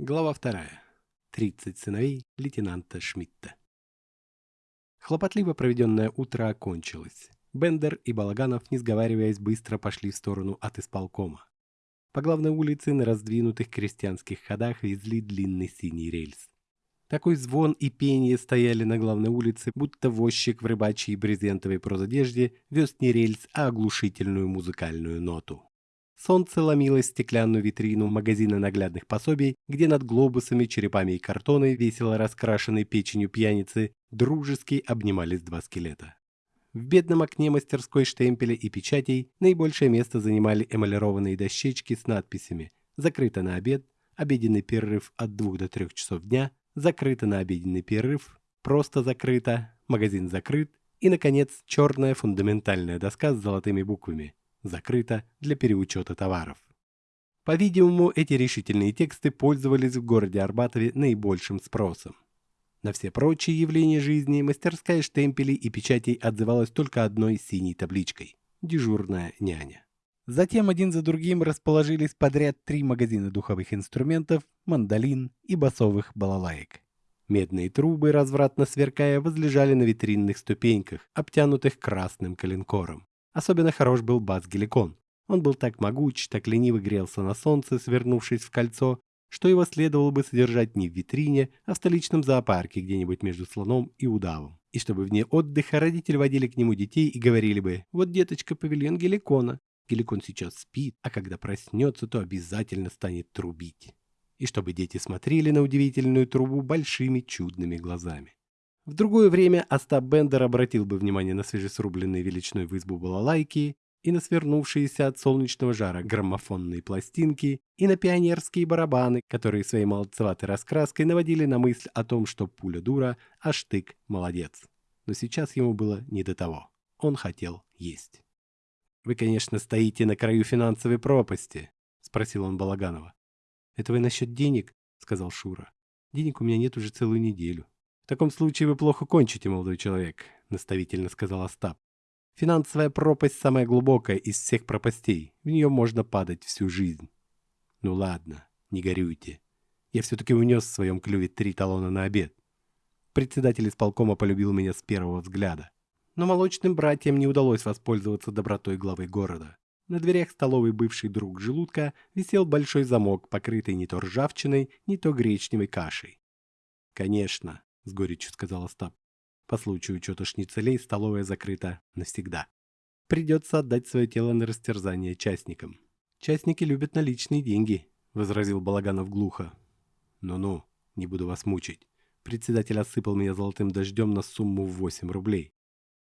Глава вторая. Тридцать сыновей лейтенанта Шмидта. Хлопотливо проведенное утро окончилось. Бендер и Балаганов, не сговариваясь, быстро пошли в сторону от исполкома. По главной улице на раздвинутых крестьянских ходах везли длинный синий рельс. Такой звон и пение стояли на главной улице, будто возчик в рыбачьей брезентовой прозодежде вез не рельс, а оглушительную музыкальную ноту. Солнце ломилось стеклянную витрину магазина наглядных пособий, где над глобусами, черепами и картоной, весело раскрашенной печенью пьяницы, дружески обнимались два скелета. В бедном окне мастерской штемпеля и печатей наибольшее место занимали эмалированные дощечки с надписями «Закрыто на обед», «Обеденный перерыв от 2 до 3 часов дня», закрыто на обеденный перерыв, просто закрыто, магазин закрыт и, наконец, черная фундаментальная доска с золотыми буквами «Закрыто для переучета товаров». По-видимому, эти решительные тексты пользовались в городе Арбатове наибольшим спросом. На все прочие явления жизни мастерская штемпелей и печатей отзывалась только одной синей табличкой – «Дежурная няня». Затем один за другим расположились подряд три магазина духовых инструментов, мандолин и басовых балалаек. Медные трубы, развратно сверкая, возлежали на витринных ступеньках, обтянутых красным коленкором. Особенно хорош был бас-геликон. Он был так могуч, так лениво грелся на солнце, свернувшись в кольцо, что его следовало бы содержать не в витрине, а в столичном зоопарке где-нибудь между слоном и удавом. И чтобы вне отдыха родители водили к нему детей и говорили бы «Вот деточка павильон геликона, Геликон сейчас спит, а когда проснется, то обязательно станет трубить. И чтобы дети смотрели на удивительную трубу большими чудными глазами. В другое время Остап Бендер обратил бы внимание на свежесрубленные величиной в избу балалайки и на свернувшиеся от солнечного жара граммофонные пластинки, и на пионерские барабаны, которые своей молодцеватой раскраской наводили на мысль о том, что пуля дура, а штык молодец. Но сейчас ему было не до того. Он хотел есть. «Вы, конечно, стоите на краю финансовой пропасти», — спросил он Балаганова. «Это вы насчет денег?» — сказал Шура. «Денег у меня нет уже целую неделю». «В таком случае вы плохо кончите, молодой человек», — наставительно сказал Остап. «Финансовая пропасть самая глубокая из всех пропастей. В нее можно падать всю жизнь». «Ну ладно, не горюйте. Я все-таки унес в своем клюве три талона на обед. Председатель исполкома полюбил меня с первого взгляда но молочным братьям не удалось воспользоваться добротой главы города. На дверях столовой бывший друг желудка висел большой замок, покрытый не то ржавчиной, не то гречневой кашей. «Конечно», — с горечью сказал Остап. «По случаю учета шницелей столовая закрыта навсегда. Придется отдать свое тело на растерзание частникам». «Частники любят наличные деньги», — возразил Балаганов глухо. «Ну-ну, не буду вас мучить. Председатель осыпал меня золотым дождем на сумму в 8 рублей.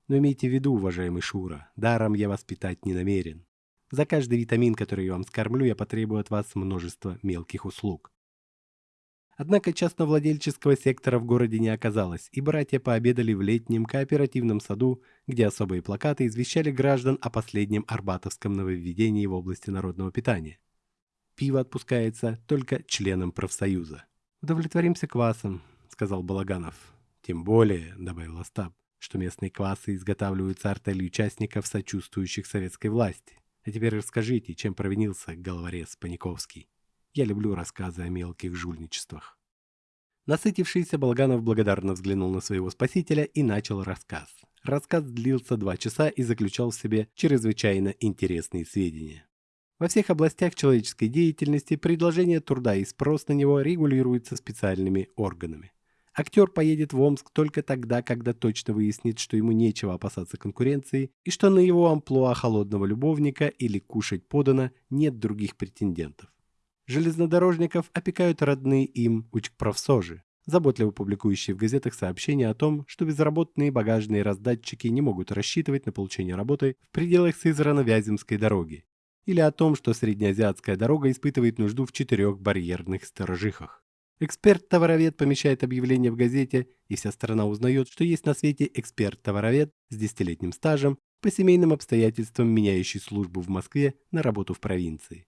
Но имейте в виду, уважаемый Шура, даром я вас питать не намерен. За каждый витамин, который я вам скормлю, я потребую от вас множество мелких услуг. Однако частновладельческого сектора в городе не оказалось, и братья пообедали в летнем кооперативном саду, где особые плакаты извещали граждан о последнем арбатовском нововведении в области народного питания. Пиво отпускается только членам профсоюза. «Удовлетворимся квасом», — сказал Балаганов. «Тем более», — добавил Остап, что местные квасы изготавливаются артелью участников, сочувствующих советской власти. А теперь расскажите, чем провинился головорез Паниковский. Я люблю рассказы о мелких жульничествах. Насытившийся Болганов благодарно взглянул на своего спасителя и начал рассказ. Рассказ длился два часа и заключал в себе чрезвычайно интересные сведения. Во всех областях человеческой деятельности предложение труда и спрос на него регулируются специальными органами. Актер поедет в Омск только тогда, когда точно выяснит, что ему нечего опасаться конкуренции и что на его амплуа холодного любовника или кушать подано нет других претендентов. Железнодорожников опекают родные им учкправсожи, заботливо публикующие в газетах сообщения о том, что безработные багажные раздатчики не могут рассчитывать на получение работы в пределах Сызрано-Вяземской дороги, или о том, что среднеазиатская дорога испытывает нужду в четырех барьерных сторожихах. Эксперт-товаровед помещает объявление в газете, и вся страна узнает, что есть на свете эксперт-товаровед с десятилетним стажем, по семейным обстоятельствам меняющий службу в Москве на работу в провинции.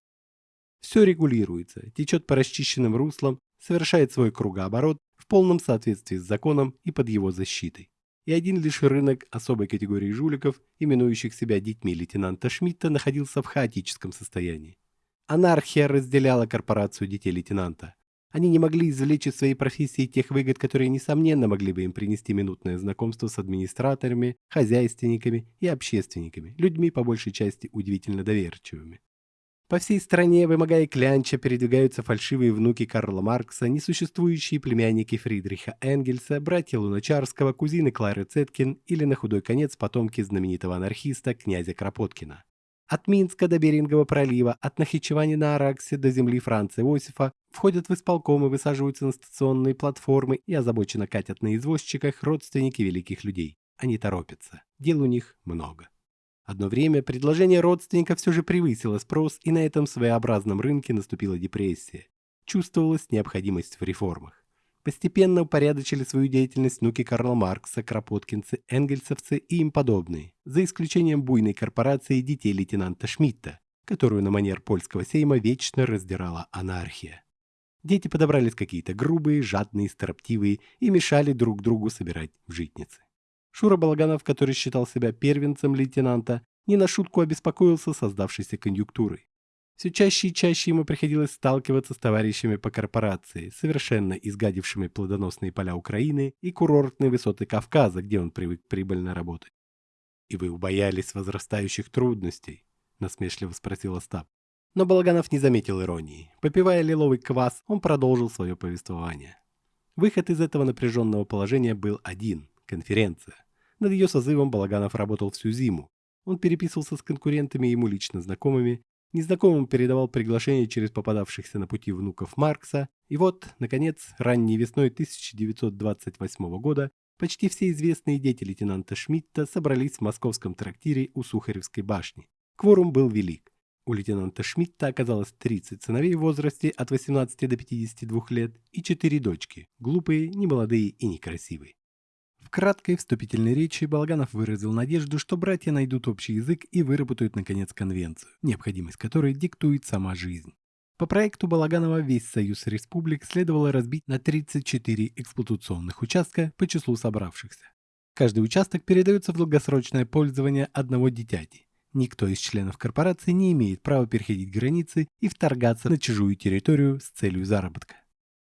Все регулируется, течет по расчищенным руслам, совершает свой кругооборот в полном соответствии с законом и под его защитой. И один лишь рынок особой категории жуликов, именующих себя детьми лейтенанта Шмидта, находился в хаотическом состоянии. Анархия разделяла корпорацию детей лейтенанта. Они не могли извлечь из своей профессии тех выгод, которые, несомненно, могли бы им принести минутное знакомство с администраторами, хозяйственниками и общественниками, людьми, по большей части, удивительно доверчивыми. По всей стране, вымогая клянча, передвигаются фальшивые внуки Карла Маркса, несуществующие племянники Фридриха Энгельса, братья Луначарского, кузины Клары Цеткин или, на худой конец, потомки знаменитого анархиста князя Кропоткина. От Минска до Берингового пролива, от Нахичевани на Араксе до земли Франца Иосифа входят в исполкомы, высаживаются на стационные платформы и озабоченно катят на извозчиках родственники великих людей. Они торопятся. Дел у них много. Одно время предложение родственников все же превысило спрос, и на этом своеобразном рынке наступила депрессия. Чувствовалась необходимость в реформах. Постепенно упорядочили свою деятельность внуки Карла Маркса, Кропоткинцы, Энгельсовцы и им подобные, за исключением буйной корпорации детей лейтенанта Шмидта, которую на манер польского сейма вечно раздирала анархия. Дети подобрались какие-то грубые, жадные, строптивые и мешали друг другу собирать в житницы. Шура Балаганов, который считал себя первенцем лейтенанта, не на шутку обеспокоился создавшейся конъюнктурой. Все чаще и чаще ему приходилось сталкиваться с товарищами по корпорации, совершенно изгадившими плодоносные поля Украины и курортные высоты Кавказа, где он привык прибыльно работать. «И вы убоялись возрастающих трудностей?» — насмешливо спросил Остап. Но Балаганов не заметил иронии. Попивая лиловый квас, он продолжил свое повествование. Выход из этого напряженного положения был один — конференция. Над ее созывом Балаганов работал всю зиму. Он переписывался с конкурентами ему лично знакомыми, незнакомым передавал приглашения через попадавшихся на пути внуков Маркса, и вот, наконец, ранней весной 1928 года почти все известные дети лейтенанта Шмидта собрались в московском трактире у Сухаревской башни. Кворум был велик. У лейтенанта Шмидта оказалось 30 сыновей в возрасте от 18 до 52 лет и 4 дочки, глупые, немолодые и некрасивые. В краткой вступительной речи Балаганов выразил надежду, что братья найдут общий язык и выработают, наконец, конвенцию, необходимость которой диктует сама жизнь. По проекту Балаганова весь Союз Республик следовало разбить на 34 эксплуатационных участка по числу собравшихся. Каждый участок передается в долгосрочное пользование одного дитяти. Никто из членов корпорации не имеет права переходить границы и вторгаться на чужую территорию с целью заработка.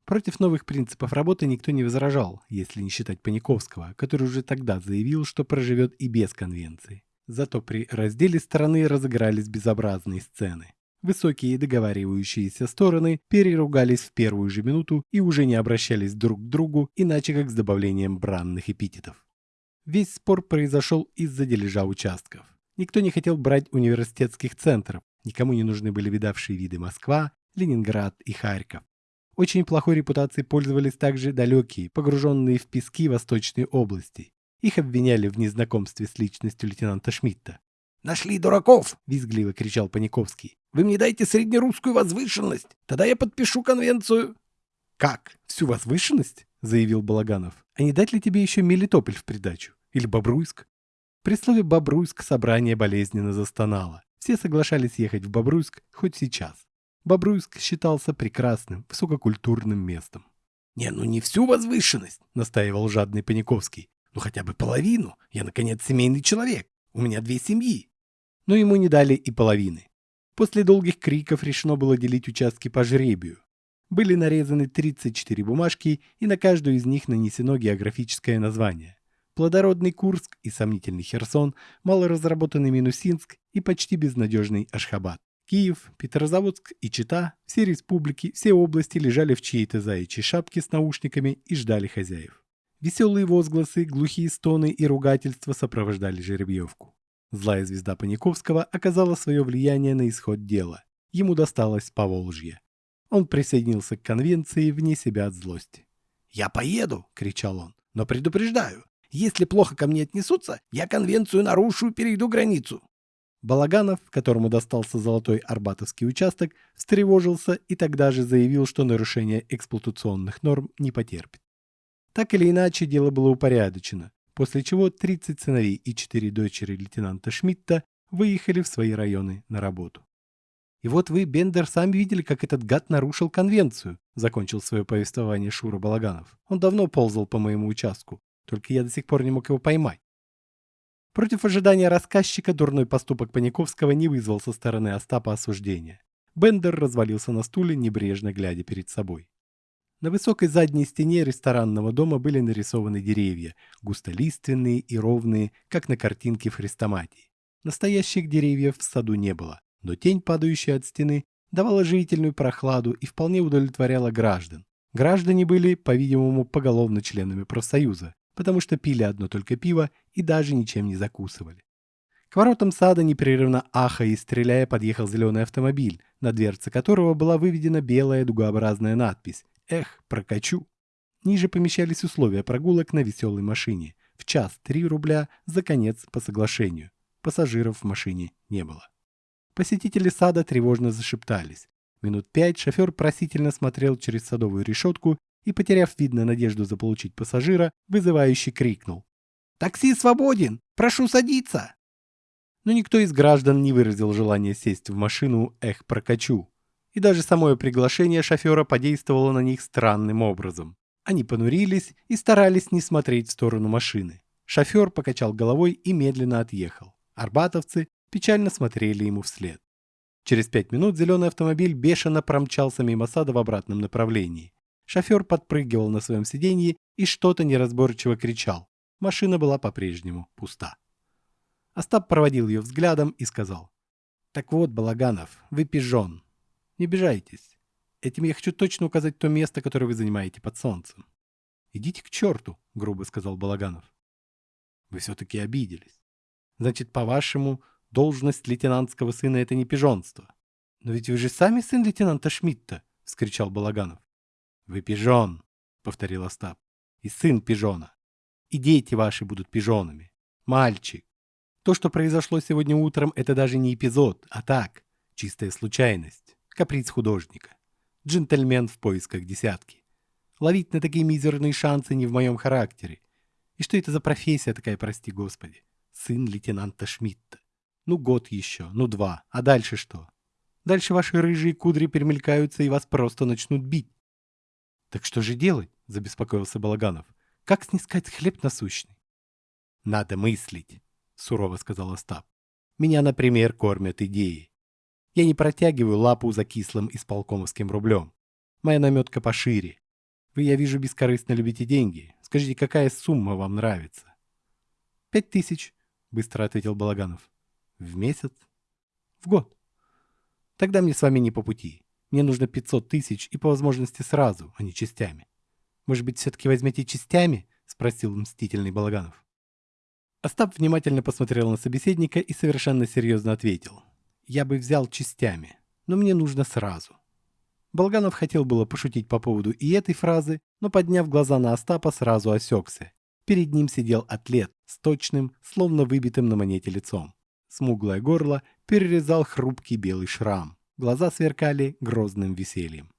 Против новых принципов работы никто не возражал, если не считать Паниковского, который уже тогда заявил, что проживет и без конвенции. Зато при разделе страны разыгрались безобразные сцены. Высокие договаривающиеся стороны переругались в первую же минуту и уже не обращались друг к другу, иначе как с добавлением бранных эпитетов. Весь спор произошел из-за дележа участков. Никто не хотел брать университетских центров, никому не нужны были видавшие виды Москва, Ленинград и Харьков. Очень плохой репутацией пользовались также далекие, погруженные в пески восточные области. Их обвиняли в незнакомстве с личностью лейтенанта Шмидта. «Нашли дураков!» — визгливо кричал Паниковский. «Вы мне дайте среднерусскую возвышенность, тогда я подпишу конвенцию». «Как? Всю возвышенность?» — заявил Балаганов. «А не дать ли тебе еще Мелитополь в придачу? Или Бобруйск?» При слове «Бобруйск» собрание болезненно застонало. Все соглашались ехать в Бобруйск хоть сейчас. Бобруйск считался прекрасным, высококультурным местом. «Не, ну не всю возвышенность», — настаивал жадный Паниковский. «Ну хотя бы половину. Я, наконец, семейный человек. У меня две семьи». Но ему не дали и половины. После долгих криков решено было делить участки по жребию. Были нарезаны 34 бумажки, и на каждую из них нанесено географическое название. Плодородный Курск и сомнительный Херсон, малоразработанный Минусинск и почти безнадежный Ашхабад. Киев, Петрозаводск и Чита, все республики, все области лежали в чьей-то заячьей шапке с наушниками и ждали хозяев. Веселые возгласы, глухие стоны и ругательства сопровождали жеребьевку. Злая звезда Паниковского оказала свое влияние на исход дела. Ему досталось Поволжье. Он присоединился к конвенции вне себя от злости. «Я поеду!» — кричал он. «Но предупреждаю, если плохо ко мне отнесутся, я конвенцию нарушу и перейду границу. Балаганов, которому достался золотой арбатовский участок, встревожился и тогда же заявил, что нарушение эксплуатационных норм не потерпит. Так или иначе, дело было упорядочено, после чего 30 сыновей и 4 дочери лейтенанта Шмидта выехали в свои районы на работу. «И вот вы, Бендер, сами видели, как этот гад нарушил конвенцию», закончил свое повествование Шура Балаганов. «Он давно ползал по моему участку, только я до сих пор не мог его поймать. Против ожидания рассказчика дурной поступок Паниковского не вызвал со стороны Остапа осуждения. Бендер развалился на стуле, небрежно глядя перед собой. На высокой задней стене ресторанного дома были нарисованы деревья, густолиственные и ровные, как на картинке в Хрестоматии. Настоящих деревьев в саду не было, но тень, падающая от стены, давала живительную прохладу и вполне удовлетворяла граждан. Граждане были, по-видимому, поголовно членами профсоюза, потому что пили одно только пиво и даже ничем не закусывали. К воротам сада непрерывно ахая и стреляя подъехал зеленый автомобиль, на дверце которого была выведена белая дугообразная надпись «Эх, прокачу». Ниже помещались условия прогулок на веселой машине. В час 3 рубля, за конец по соглашению. Пассажиров в машине не было. Посетители сада тревожно зашептались. Минут пять шофер просительно смотрел через садовую решетку и, потеряв видно надежду заполучить пассажира, вызывающе крикнул. «Такси свободен! Прошу садиться!» Но никто из граждан не выразил желания сесть в машину «Эх, прокачу!» И даже самое приглашение шофера подействовало на них странным образом. Они понурились и старались не смотреть в сторону машины. Шофер покачал головой и медленно отъехал. Арбатовцы печально смотрели ему вслед. Через пять минут зеленый автомобиль бешено промчался мимо сада в обратном направлении. Шофер подпрыгивал на своем сиденье и что-то неразборчиво кричал. Машина была по-прежнему пуста. Остап проводил ее взглядом и сказал. «Так вот, Балаганов, вы пижон. Не обижайтесь. Этим я хочу точно указать то место, которое вы занимаете под солнцем». «Идите к черту», — грубо сказал Балаганов. «Вы все-таки обиделись. Значит, по-вашему, должность лейтенантского сына — это не пижонство. Но ведь вы же сами сын лейтенанта Шмидта, — вскричал Балаганов. Вы пижон, — повторил Остап, — и сын пижона. И дети ваши будут пижонами. Мальчик. То, что произошло сегодня утром, это даже не эпизод, а так, чистая случайность, каприз художника. Джентльмен в поисках десятки. Ловить на такие мизерные шансы не в моем характере. И что это за профессия такая, прости господи? Сын лейтенанта Шмидта. Ну, год еще, ну, два. А дальше что? Дальше ваши рыжие кудри перемелькаются и вас просто начнут бить. Так что же делать? Забеспокоился Балаганов. Как снискать хлеб насущный? Надо мыслить, сурово сказал Остап. Меня, например, кормят идеи. Я не протягиваю лапу за кислым исполкомовским рублем. Моя наметка пошире. Вы, я вижу, бескорыстно любите деньги. Скажите, какая сумма вам нравится? Пять тысяч, быстро ответил Балаганов. В месяц? В год. Тогда мне с вами не по пути. Мне нужно 500 тысяч и по возможности сразу, а не частями. Может быть, все-таки возьмете частями? Спросил мстительный Балаганов. Остап внимательно посмотрел на собеседника и совершенно серьезно ответил. Я бы взял частями, но мне нужно сразу. Балганов хотел было пошутить по поводу и этой фразы, но, подняв глаза на Остапа, сразу осекся. Перед ним сидел атлет с точным, словно выбитым на монете лицом. Смуглое горло перерезал хрупкий белый шрам. Глаза сверкали грозным весельем.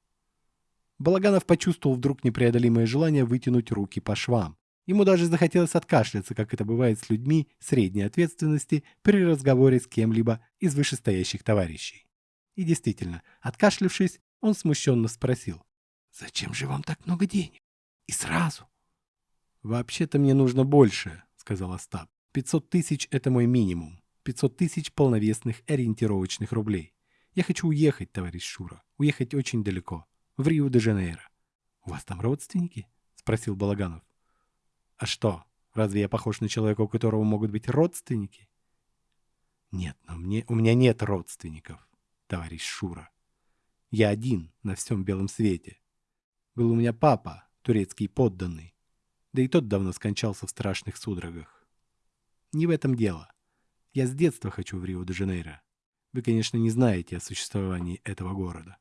Балаганов почувствовал вдруг непреодолимое желание вытянуть руки по швам. Ему даже захотелось откашляться, как это бывает с людьми средней ответственности при разговоре с кем-либо из вышестоящих товарищей. И действительно, откашлившись, он смущенно спросил. «Зачем же вам так много денег? И сразу?» «Вообще-то мне нужно больше», — сказал Остап. «500 тысяч — это мой минимум. 500 тысяч полновесных ориентировочных рублей. Я хочу уехать, товарищ Шура, уехать очень далеко, в Рио-де-Жанейро. У вас там родственники? Спросил Балаганов. А что, разве я похож на человека, у которого могут быть родственники? Нет, но мне, у меня нет родственников, товарищ Шура. Я один на всем белом свете. Был у меня папа, турецкий подданный, да и тот давно скончался в страшных судорогах. Не в этом дело. Я с детства хочу в Рио-де-Жанейро. Вы, конечно, не знаете о существовании этого города.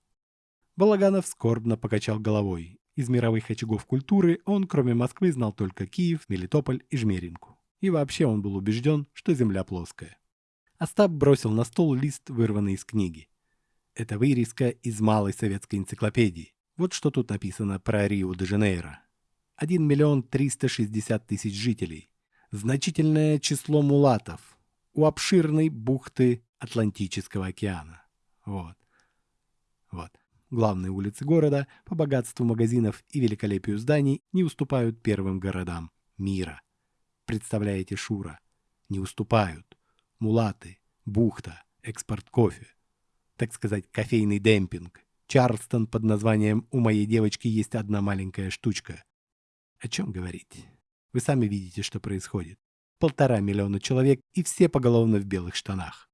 Балаганов скорбно покачал головой. Из мировых очагов культуры он, кроме Москвы, знал только Киев, Мелитополь и Жмеринку. И вообще он был убежден, что земля плоская. Остап бросил на стол лист, вырванный из книги. Это вырезка из малой советской энциклопедии. Вот что тут написано про Рио-де-Жанейро. 1 миллион 360 тысяч жителей. Значительное число мулатов, у обширной бухты Атлантического океана. Вот. Вот. Главные улицы города по богатству магазинов и великолепию зданий не уступают первым городам мира. Представляете, Шура? Не уступают. Мулаты, бухта, экспорт кофе. Так сказать, кофейный демпинг. Чарльстон под названием «У моей девочки есть одна маленькая штучка». О чем говорить? Вы сами видите, что происходит. Полтора миллиона человек и все поголовно в белых штанах.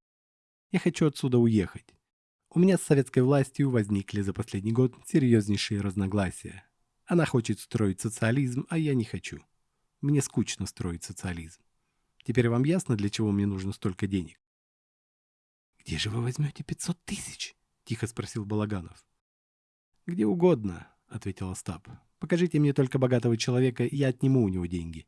Я хочу отсюда уехать. У меня с советской властью возникли за последний год серьезнейшие разногласия. Она хочет строить социализм, а я не хочу. Мне скучно строить социализм. Теперь вам ясно, для чего мне нужно столько денег? «Где же вы возьмете 500 тысяч?» — тихо спросил Балаганов. «Где угодно», — ответил Остап. «Покажите мне только богатого человека, и я отниму у него деньги».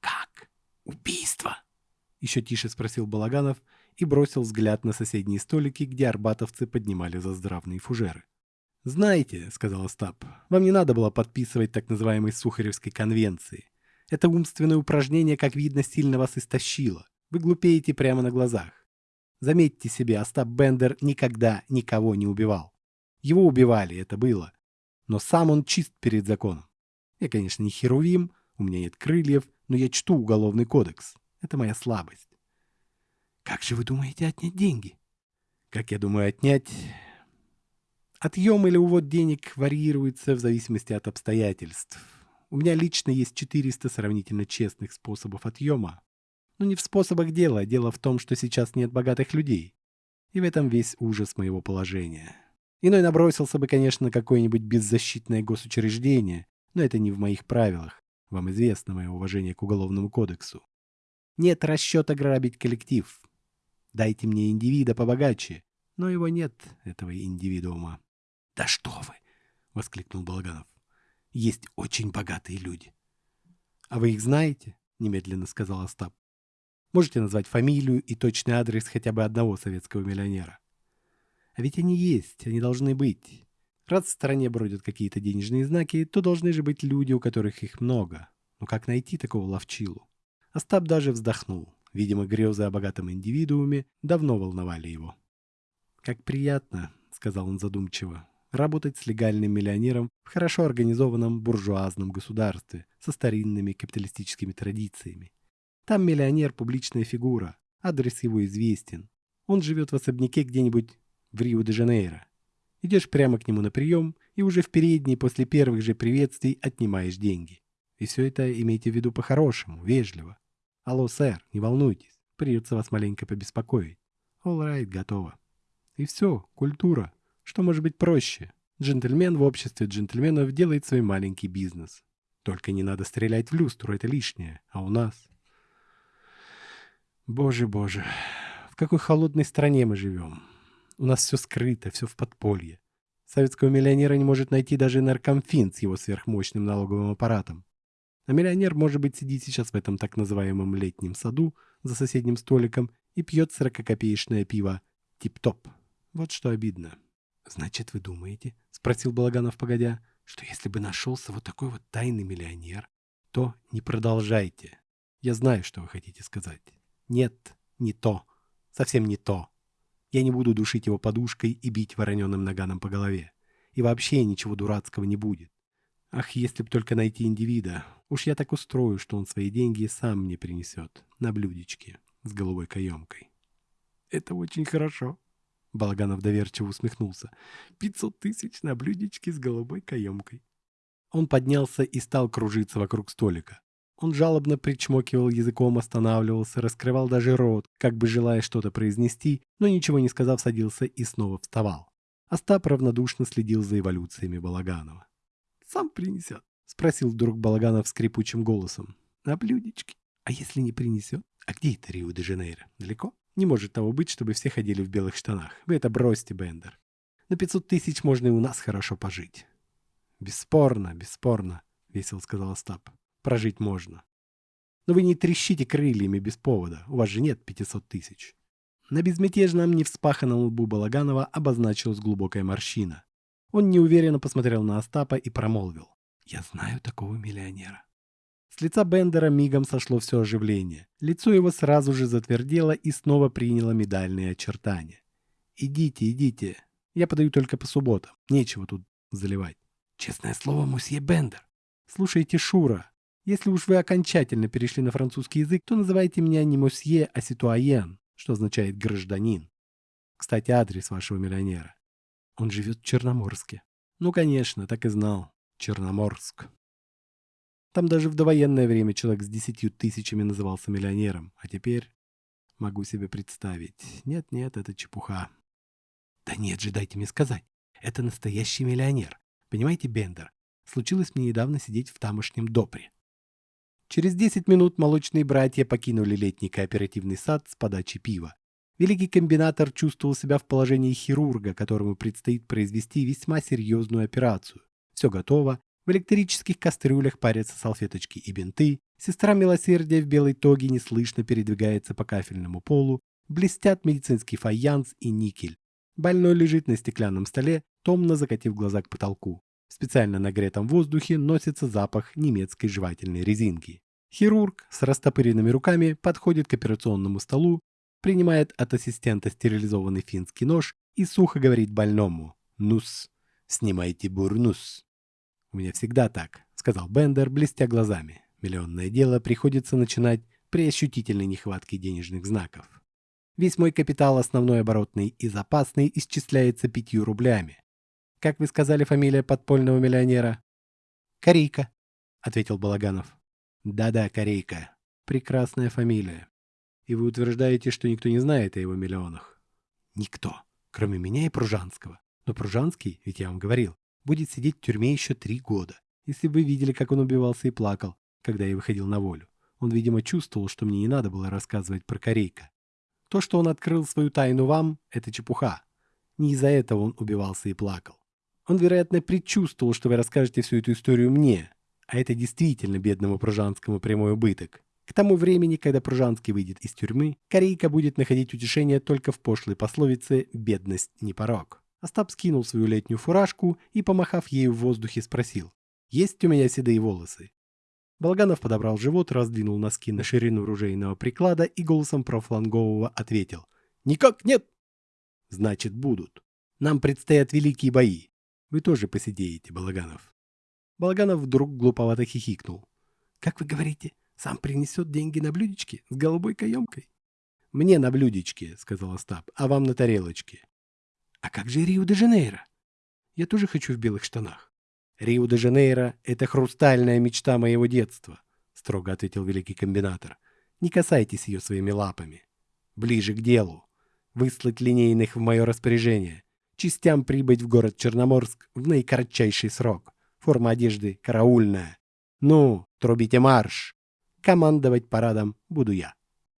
«Как? Убийство?» — еще тише спросил Балаганов и бросил взгляд на соседние столики, где арбатовцы поднимали заздравные фужеры. «Знаете», — сказал Остап, — «вам не надо было подписывать так называемой Сухаревской конвенции. Это умственное упражнение, как видно, сильно вас истощило. Вы глупеете прямо на глазах. Заметьте себе, Остап Бендер никогда никого не убивал. Его убивали, это было. Но сам он чист перед законом. Я, конечно, не херувим, у меня нет крыльев, но я чту уголовный кодекс. Это моя слабость. Как же вы думаете отнять деньги? Как я думаю отнять... Отъем или увод денег варьируется в зависимости от обстоятельств. У меня лично есть 400 сравнительно честных способов отъема. Но не в способах дела, дело в том, что сейчас нет богатых людей. И в этом весь ужас моего положения. Иной набросился бы, конечно, на какое-нибудь беззащитное госучреждение, но это не в моих правилах. Вам известно мое уважение к Уголовному кодексу. Нет расчета грабить коллектив. Дайте мне индивида побогаче, но его нет, этого индивидуума. — Да что вы! — воскликнул Балаганов. — Есть очень богатые люди. — А вы их знаете? — немедленно сказал Остап. Можете назвать фамилию и точный адрес хотя бы одного советского миллионера. А ведь они есть, они должны быть. Раз в стране бродят какие-то денежные знаки, то должны же быть люди, у которых их много. Но как найти такого ловчилу? Остап даже вздохнул. Видимо, грезы о богатом индивидууме давно волновали его. «Как приятно», — сказал он задумчиво, — «работать с легальным миллионером в хорошо организованном буржуазном государстве со старинными капиталистическими традициями. Там миллионер – публичная фигура, адрес его известен. Он живет в особняке где-нибудь в Рио-де-Жанейро. Идешь прямо к нему на прием и уже в передней после первых же приветствий отнимаешь деньги. И все это имейте в виду по-хорошему, вежливо. Алло, сэр, не волнуйтесь, придется вас маленько побеспокоить. All right, готово. И все, культура. Что может быть проще? Джентльмен в обществе джентльменов делает свой маленький бизнес. Только не надо стрелять в люстру, это лишнее. А у нас... Боже, боже, в какой холодной стране мы живем. У нас все скрыто, все в подполье. Советского миллионера не может найти даже наркомфин с его сверхмощным налоговым аппаратом. А миллионер, может быть, сидит сейчас в этом так называемом летнем саду за соседним столиком и пьет сорококопеечное пиво «Тип-топ». Вот что обидно. «Значит, вы думаете, — спросил Балаганов погодя, — что если бы нашелся вот такой вот тайный миллионер, то не продолжайте. Я знаю, что вы хотите сказать. Нет, не то. Совсем не то. Я не буду душить его подушкой и бить вороненым наганом по голове. И вообще ничего дурацкого не будет. Ах, если б только найти индивида. Уж я так устрою, что он свои деньги сам мне принесет. На блюдечке. С голубой каемкой. Это очень хорошо. Балаганов доверчиво усмехнулся. «Пятьсот тысяч на блюдечке с голубой каемкой». Он поднялся и стал кружиться вокруг столика. Он жалобно причмокивал языком, останавливался, раскрывал даже рот, как бы желая что-то произнести, но ничего не сказав, садился и снова вставал. Остап равнодушно следил за эволюциями Балаганова. «Сам принесет?» — спросил вдруг Балаганов скрипучим голосом. «На блюдечке. А если не принесет? А где это Рио-де-Жанейро? Далеко? Не может того быть, чтобы все ходили в белых штанах. Вы это бросьте, Бендер. На пятьсот тысяч можно и у нас хорошо пожить». «Бесспорно, бесспорно», — весело сказал Остап прожить можно. Но вы не трещите крыльями без повода, у вас же нет 500 тысяч. На безмятежном, невспаханном лбу Балаганова обозначилась глубокая морщина. Он неуверенно посмотрел на Остапа и промолвил. «Я знаю такого миллионера». С лица Бендера мигом сошло все оживление. Лицо его сразу же затвердело и снова приняло медальные очертания. «Идите, идите. Я подаю только по субботам. Нечего тут заливать». «Честное слово, мусье Бендер». «Слушайте, Шура, если уж вы окончательно перешли на французский язык, то называйте меня не мосье, а ситуаен, что означает гражданин. Кстати, адрес вашего миллионера. Он живет в Черноморске. Ну, конечно, так и знал. Черноморск. Там даже в довоенное время человек с десятью тысячами назывался миллионером, а теперь могу себе представить. Нет-нет, это чепуха. Да нет же, дайте мне сказать. Это настоящий миллионер. Понимаете, Бендер, случилось мне недавно сидеть в тамошнем допре. Через 10 минут молочные братья покинули летний кооперативный сад с подачи пива. Великий комбинатор чувствовал себя в положении хирурга, которому предстоит произвести весьма серьезную операцию. Все готово, в электрических кастрюлях парятся салфеточки и бинты, сестра милосердия в белой тоге неслышно передвигается по кафельному полу, блестят медицинский фаянс и никель. Больной лежит на стеклянном столе, томно закатив глаза к потолку. В специально нагретом воздухе носится запах немецкой жевательной резинки. Хирург с растопыренными руками подходит к операционному столу, принимает от ассистента стерилизованный финский нож и сухо говорит больному «Нус, снимайте бурнус». «У меня всегда так», — сказал Бендер, блестя глазами. «Миллионное дело приходится начинать при ощутительной нехватке денежных знаков. Весь мой капитал, основной оборотный и запасный, исчисляется пятью рублями. Как вы сказали фамилия подпольного миллионера?» «Корейка», — ответил Балаганов. «Да-да, Корейка. Прекрасная фамилия. И вы утверждаете, что никто не знает о его миллионах?» «Никто, кроме меня и Пружанского. Но Пружанский, ведь я вам говорил, будет сидеть в тюрьме еще три года. Если бы вы видели, как он убивался и плакал, когда я выходил на волю. Он, видимо, чувствовал, что мне не надо было рассказывать про Корейка. То, что он открыл свою тайну вам, это чепуха. Не из-за этого он убивался и плакал. Он, вероятно, предчувствовал, что вы расскажете всю эту историю мне, а это действительно бедному Пружанскому прямой убыток. К тому времени, когда Пружанский выйдет из тюрьмы, Корейка будет находить утешение только в пошлой пословице «бедность не порог». Остап скинул свою летнюю фуражку и, помахав ею в воздухе, спросил. «Есть у меня седые волосы?» Балганов подобрал живот, раздвинул носки на ширину ружейного приклада и голосом профлангового ответил. «Никак нет!» «Значит, будут. Нам предстоят великие бои. Вы тоже посидеете, Балаганов». Балаганов вдруг глуповато хихикнул. «Как вы говорите, сам принесет деньги на блюдечке с голубой каемкой?» «Мне на блюдечке», — сказал Остап, — «а вам на тарелочке». А как же Рио-де-Жанейро? Я тоже хочу в белых штанах. Рио-де-Жанейро — это хрустальная мечта моего детства, строго ответил великий комбинатор. Не касайтесь ее своими лапами. Ближе к делу. Выслать линейных в мое распоряжение. Частям прибыть в город Черноморск в наикоротчайший срок. Форма одежды караульная. Ну, трубите марш. Командовать парадом буду я.